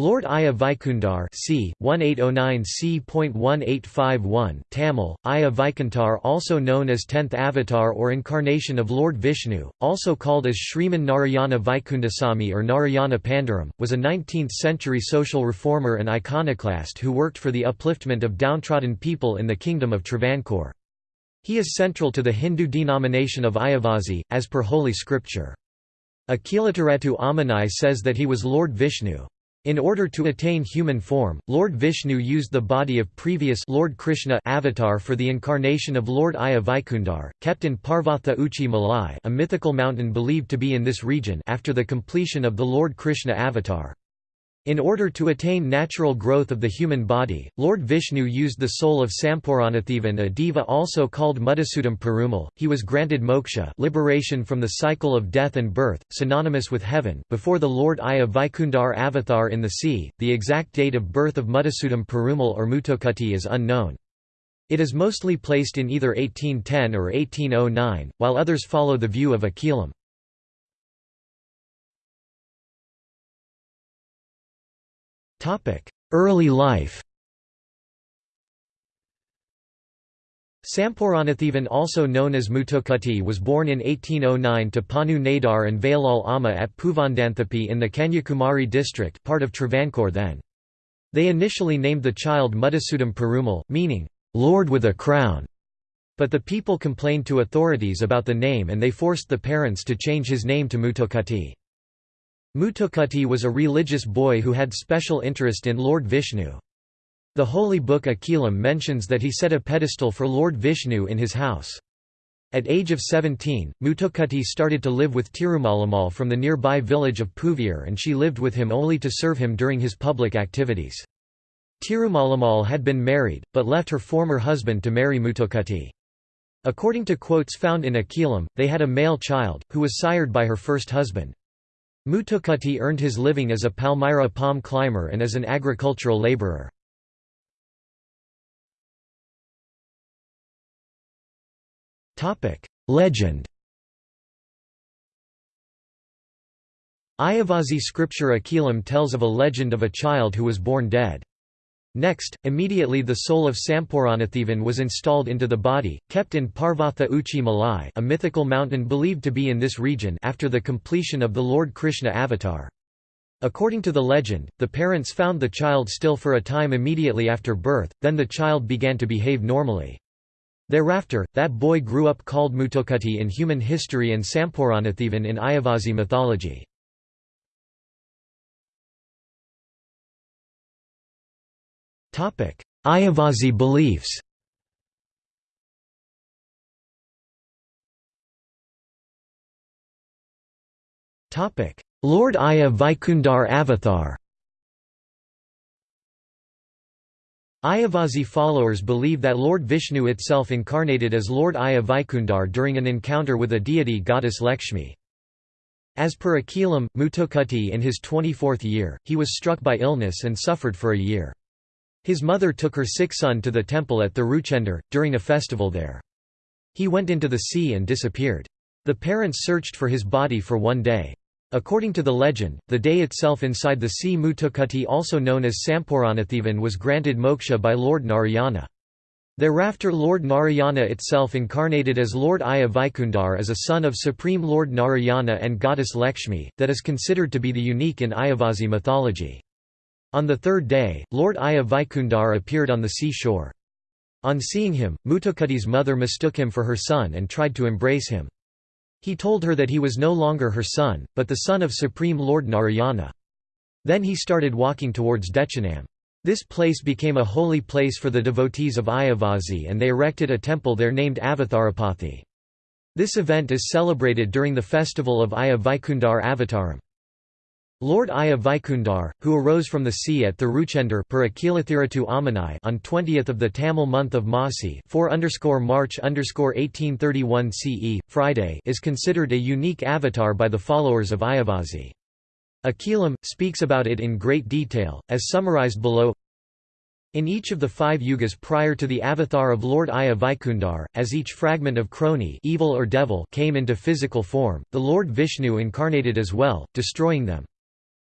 Lord Aya Vaikundar c. 1809 c.1851 Tamil, Aya Vaikuntar also known as tenth avatar or incarnation of Lord Vishnu, also called as Sriman Narayana Vaikundasamy or Narayana Pandaram, was a 19th-century social reformer and iconoclast who worked for the upliftment of downtrodden people in the kingdom of Travancore. He is central to the Hindu denomination of Ayavasi, as per Holy Scripture. Akhilathirattu Ammanai says that he was Lord Vishnu. In order to attain human form, Lord Vishnu used the body of previous Lord Krishna avatar for the incarnation of Lord Aya Vaikundar, kept in Parvatha Uchi Malai a mythical mountain believed to be in this region after the completion of the Lord Krishna avatar. In order to attain natural growth of the human body, Lord Vishnu used the soul of Sampuranathevan a deva also called Mudisoodum Perumal. He was granted moksha liberation from the cycle of death and birth, synonymous with heaven, before the Lord Aya Vaikundar avatar in the sea. The exact date of birth of Mudisoodum Perumal or Muthukkutty is unknown. It is mostly placed in either 1810 or 1809, while others follow the view of Akilam. Early life Sampuranathevan also known as Muthukkutty was born in 1809 to Panu Nadar and Vayalal Amma at Puvandanthapi in the Kanyakumari district part of Travancore then. They initially named the child Mudisoodum Perumal, meaning, "'Lord with a crown'", but the people complained to authorities about the name and they forced the parents to change his name to Muthukkutty. Muthukkutty was a religious boy who had special interest in Lord Vishnu. The holy book Akilam mentions that he set a pedestal for Lord Vishnu in his house. At age of 17, Muthukkutty started to live with Tirumalamal from the nearby village of Puviyur and she lived with him only to serve him during his public activities. Tirumalamal had been married, but left her former husband to marry Muthukkutty. According to quotes found in Akilam, they had a male child, who was sired by her first husband. Muthukkutty earned his living as a Palmyra palm climber and as an agricultural laborer. Legend Ayavasi scripture Akilam tells of a legend of a child who was born dead. Next, immediately the soul of Sampuranathevan was installed into the body, kept in Parvatha Uchi Malai a mythical mountain believed to be in this region after the completion of the Lord Krishna avatar. According to the legend, the parents found the child still for a time immediately after birth, then the child began to behave normally. Thereafter, that boy grew up called Muthukkutty in human history and Sampuranathevan in Ayavasi mythology. Ayavasi beliefs Lord Aya Vaikundar Avatar Ayavasi followers believe that Lord Vishnu itself incarnated as Lord Aya Vaikundar during an encounter with a deity goddess Lakshmi. As per Akilam, Muthukkutty in his 24th year, he was struck by illness and suffered for a year. His mother took her sick son to the temple at Thiruchendur, during a festival there. He went into the sea and disappeared. The parents searched for his body for one day. According to the legend, the day itself inside the sea Muthukkutty also known as Sampuranathevan was granted moksha by Lord Narayana. Thereafter Lord Narayana itself incarnated as Lord Aya Vaikundar as a son of Supreme Lord Narayana and goddess Lakshmi, that is considered to be the unique in Ayavasi mythology. On the third day, Lord Aya Vaikundar appeared on the sea shore. On seeing him, Muthukkutty's mother mistook him for her son and tried to embrace him. He told her that he was no longer her son, but the son of Supreme Lord Narayana. Then he started walking towards Dechanam. This place became a holy place for the devotees of Ayavasi and they erected a temple there named Avatharapathy. This event is celebrated during the festival of Aya Vaikundar Avataram. Lord Aya Vaikundar, who arose from the sea at Thiruchendur on 20th of the Tamil month of Masi 4 March 1831 CE, Friday is considered a unique avatar by the followers of Ayavasi. Akilam, speaks about it in great detail, as summarized below in each of the five yugas prior to the avatar of Lord Aya Vaikundar, as each fragment of Kroni evil or devil came into physical form, the Lord Vishnu incarnated as well, destroying them.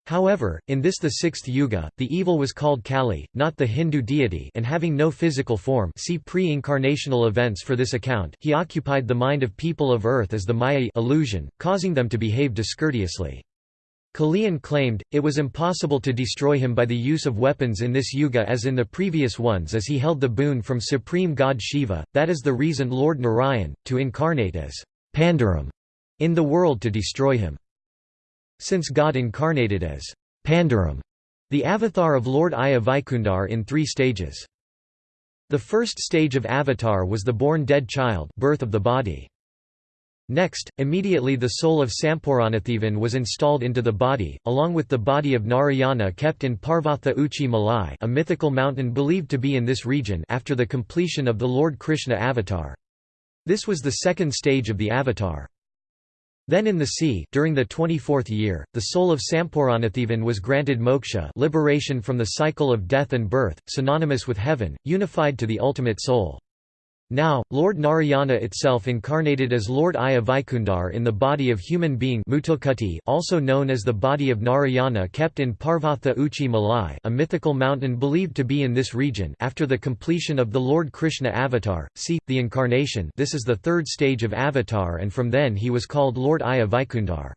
However, in this the sixth yuga, the evil was called Kali, not the Hindu deity and having no physical form see pre-incarnational events for this account he occupied the mind of people of earth as the Maya illusion, causing them to behave discourteously. Kaliyan claimed, it was impossible to destroy him by the use of weapons in this yuga as in the previous ones as he held the boon from supreme god Shiva, that is the reason Lord Narayan, to incarnate as Pandaram in the world to destroy him. Since God incarnated as Pandaram, the avatar of Lord Aya Vaikundar in three stages. The first stage of avatar was the born dead child birth of the body. Next, immediately the soul of Sampuranathevan was installed into the body, along with the body of Narayana kept in Parvatha Uchi Malai a mythical mountain believed to be in this region after the completion of the Lord Krishna avatar. This was the second stage of the avatar. Then in the sea during the 24th year, the soul of Sampuranathevan was granted moksha liberation from the cycle of death and birth, synonymous with heaven, unified to the ultimate soul. Now, Lord Narayana itself incarnated as Lord Aya Vaikundar in the body of human being Muthukutti also known as the body of Narayana kept in Parvatha Uchi Malai a mythical mountain believed to be in this region after the completion of the Lord Krishna avatar, see, the incarnation this is the third stage of avatar and from then he was called Lord Aya Vaikundar.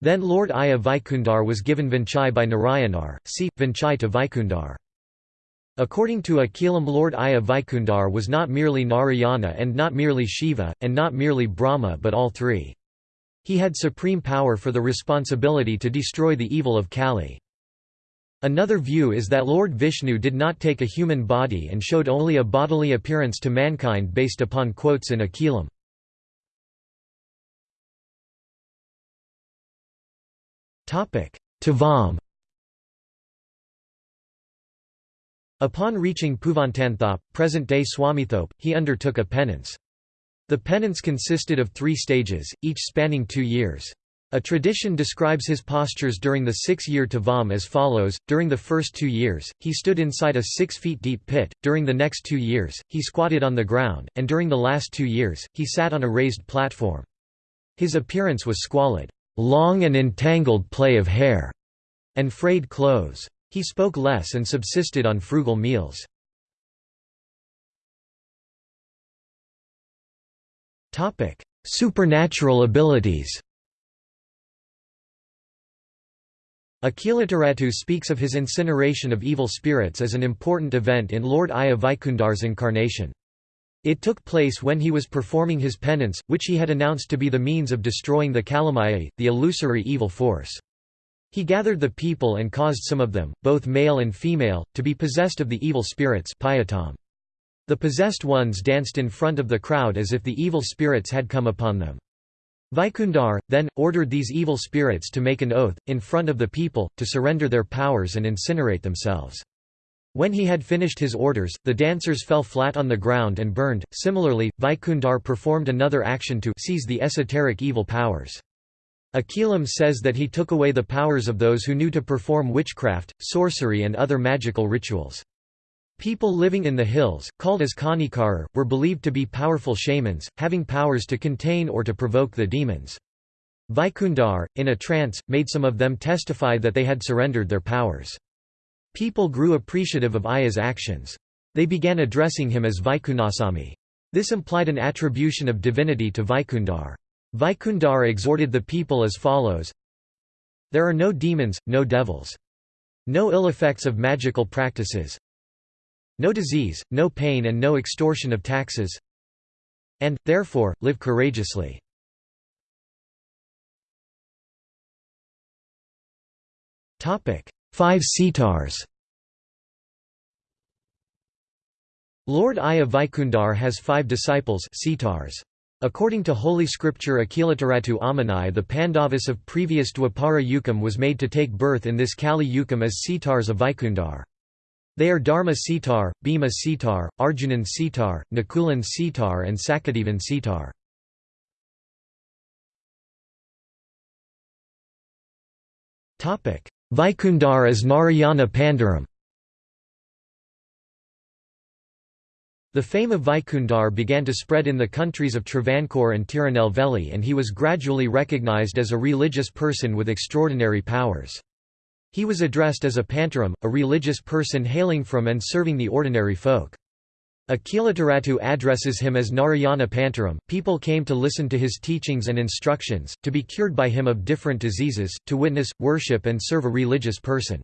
Then Lord Aya Vaikundar was given Vinchai by Narayanar, see, Vinchai to Vaikundar. According to Akilam Lord Aya Vaikundar was not merely Narayana and not merely Shiva, and not merely Brahma but all three. He had supreme power for the responsibility to destroy the evil of Kali. Another view is that Lord Vishnu did not take a human body and showed only a bodily appearance to mankind based upon quotes in Akilam. Tavam Upon reaching Puvantanthop, present-day Swamithope, he undertook a penance. The penance consisted of three stages, each spanning two years. A tradition describes his postures during the six-year Tavam as follows, during the first two years, he stood inside a six feet deep pit, during the next two years, he squatted on the ground, and during the last two years, he sat on a raised platform. His appearance was squalid, long and entangled play of hair, and frayed clothes. He spoke less and subsisted on frugal meals. Supernatural abilities Akhilathirattu speaks of his incineration of evil spirits as an important event in Lord Aya Vaikundar's incarnation. It took place when he was performing his penance, which he had announced to be the means of destroying the Kalimaya, the illusory evil force. He gathered the people and caused some of them, both male and female, to be possessed of the evil spirits The possessed ones danced in front of the crowd as if the evil spirits had come upon them. Vaikundar, then, ordered these evil spirits to make an oath, in front of the people, to surrender their powers and incinerate themselves. When he had finished his orders, the dancers fell flat on the ground and burned. Similarly, Vaikundar performed another action to seize the esoteric evil powers. Akilam says that he took away the powers of those who knew to perform witchcraft, sorcery and other magical rituals. People living in the hills, called as Kanikarar, were believed to be powerful shamans, having powers to contain or to provoke the demons. Vaikundar, in a trance, made some of them testify that they had surrendered their powers. People grew appreciative of Aya's actions. They began addressing him as Vaikunasami. This implied an attribution of divinity to Vaikundar. Vaikundar exhorted the people as follows There are no demons, no devils. No ill effects of magical practices. No disease, no pain and no extortion of taxes. And, therefore, live courageously. Five Sitars Lord Aya Vaikundar has five disciples Sitars. According to Holy Scripture Akhilathirattu Amanai the Pandavas of previous Dwapara Yukam was made to take birth in this Kali Yukam as Sitars of Vaikundar. They are Dharma Sitar, Bhima Sitar, Arjunan Sitar, Nakulan Sitar and Sakadevan Sitar. Vaikundar as Narayana Pandaram The fame of Vaikundar began to spread in the countries of Travancore and Tirunelveli and he was gradually recognized as a religious person with extraordinary powers. He was addressed as a pantaram, a religious person hailing from and serving the ordinary folk. Akhilathirattu addresses him as Narayana Pantaram. People came to listen to his teachings and instructions, to be cured by him of different diseases, to witness, worship, and serve a religious person.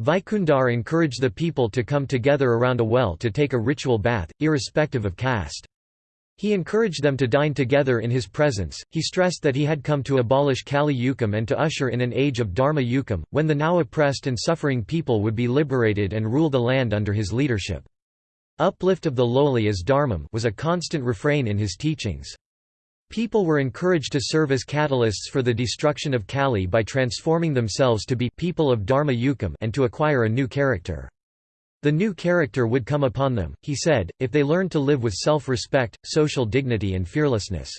Vaikundar encouraged the people to come together around a well to take a ritual bath, irrespective of caste. He encouraged them to dine together in his presence. He stressed that he had come to abolish Kali Yukam and to usher in an age of Dharma Yukam, when the now oppressed and suffering people would be liberated and rule the land under his leadership. Uplift of the lowly as dharmam was a constant refrain in his teachings. People were encouraged to serve as catalysts for the destruction of Kali by transforming themselves to be people of Dharma Yukam and to acquire a new character. The new character would come upon them, he said, if they learned to live with self-respect, social dignity and fearlessness.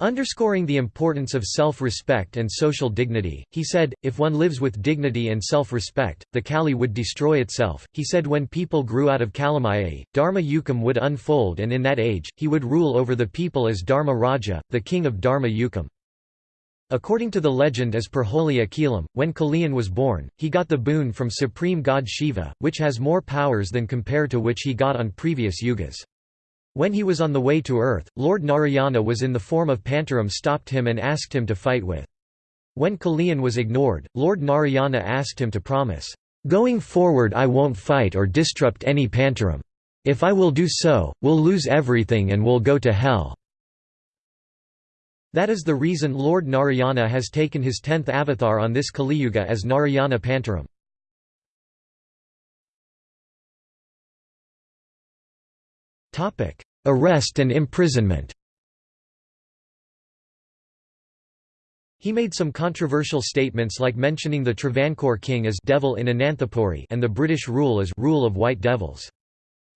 Underscoring the importance of self-respect and social dignity, he said, if one lives with dignity and self-respect, the Kali would destroy itself. He said when people grew out of Kalimaya, Dharma Yukam would unfold and in that age, he would rule over the people as Dharma Raja, the king of Dharma Yukam. According to the legend as per Holy Akilam, when Kaliyan was born, he got the boon from supreme god Shiva, which has more powers than compared to which he got on previous yugas. When he was on the way to earth, Lord Narayana was in the form of Pantaram stopped him and asked him to fight with. When Kaliyan was ignored, Lord Narayana asked him to promise, "'Going forward I won't fight or disrupt any Pantaram. If I will do so, we'll lose everything and we'll go to hell." That is the reason Lord Narayana has taken his tenth avatar on this Kaliyuga as Narayana Pantaram. Arrest and imprisonment He made some controversial statements like mentioning the Travancore king as devil in Ananthapuri and the British rule as rule of white devils.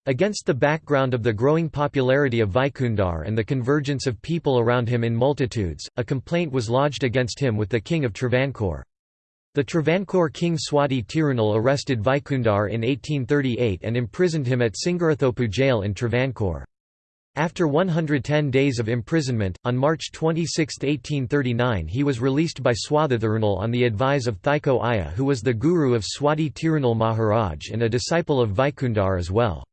Against the background of the growing popularity of Vaikundar and the convergence of people around him in multitudes, a complaint was lodged against him with the king of Travancore. The Travancore king Swati Tirunal arrested Vaikundar in 1838 and imprisoned him at Singarathopu jail in Travancore. After 110 days of imprisonment, on March 26, 1839 he was released by Swathithirunal on the advice of Thycaud Aya who was the guru of Swati Tirunal Maharaj and a disciple of Vaikundar as well.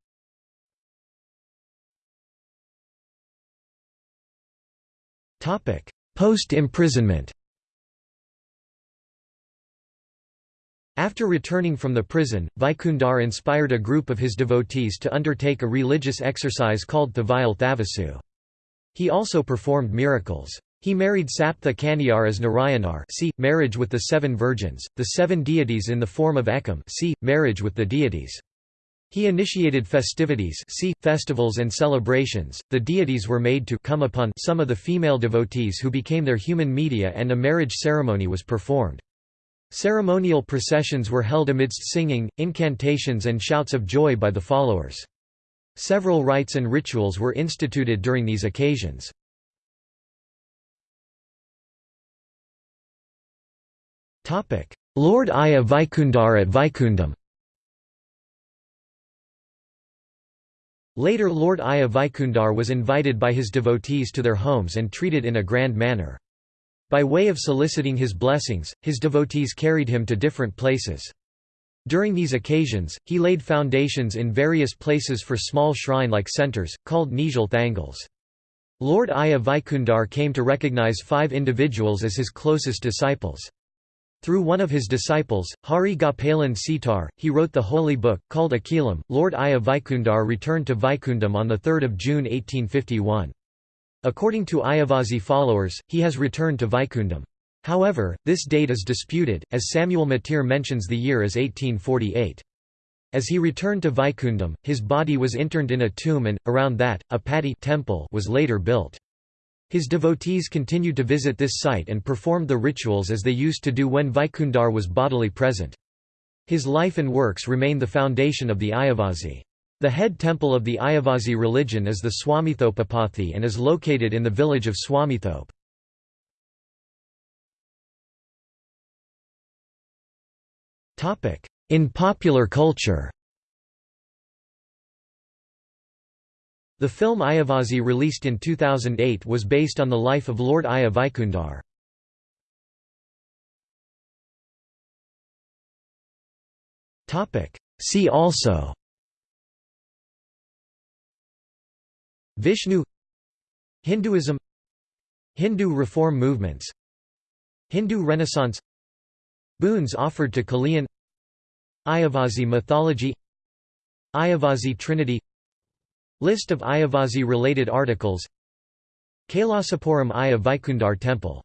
Post-imprisonment After returning from the prison, Vaikundar inspired a group of his devotees to undertake a religious exercise called Thuvayal Thavasu. He also performed miracles. He married Saptha Kaniyar as Narayanar see, marriage with the seven virgins, the seven deities in the form of Ekam see, marriage with the deities. He initiated festivities see, festivals and celebrations, the deities were made to come upon some of the female devotees who became their human media and a marriage ceremony was performed. Ceremonial processions were held amidst singing, incantations and shouts of joy by the followers. Several rites and rituals were instituted during these occasions. Lord Aya Vaikundar at Vaikundam Later Lord Aya Vaikundar was invited by his devotees to their homes and treated in a grand manner. By way of soliciting his blessings, his devotees carried him to different places. During these occasions, he laid foundations in various places for small shrine-like centers, called Nijal Thangals. Lord Aya Vaikundar came to recognize five individuals as his closest disciples. Through one of his disciples, Hari Gopalan Sitar, he wrote the holy book, called Akilam. Lord Aya Vaikundar returned to Vaikundam on 3 June 1851. According to Ayavazhi followers, he has returned to Vaikundam. However, this date is disputed, as Samuel Mateer mentions the year as 1848. As he returned to Vaikundam, his body was interned in a tomb and, around that, a padi temple was later built. His devotees continued to visit this site and performed the rituals as they used to do when Vaikundar was bodily present. His life and works remain the foundation of the Ayavazhi. The head temple of the Ayavazhi religion is the Swamithopapathi and is located in the village of Swamithope. In popular culture The film Ayavazhi released in 2008 was based on the life of Lord Aya Vaikundar. See also Vishnu Hinduism Hindu reform movements Hindu Renaissance Boons offered to Kaliyan Ayavasi mythology Ayavasi Trinity List of Ayavasi-related articles Kailasapuram Aya Vaikundar Temple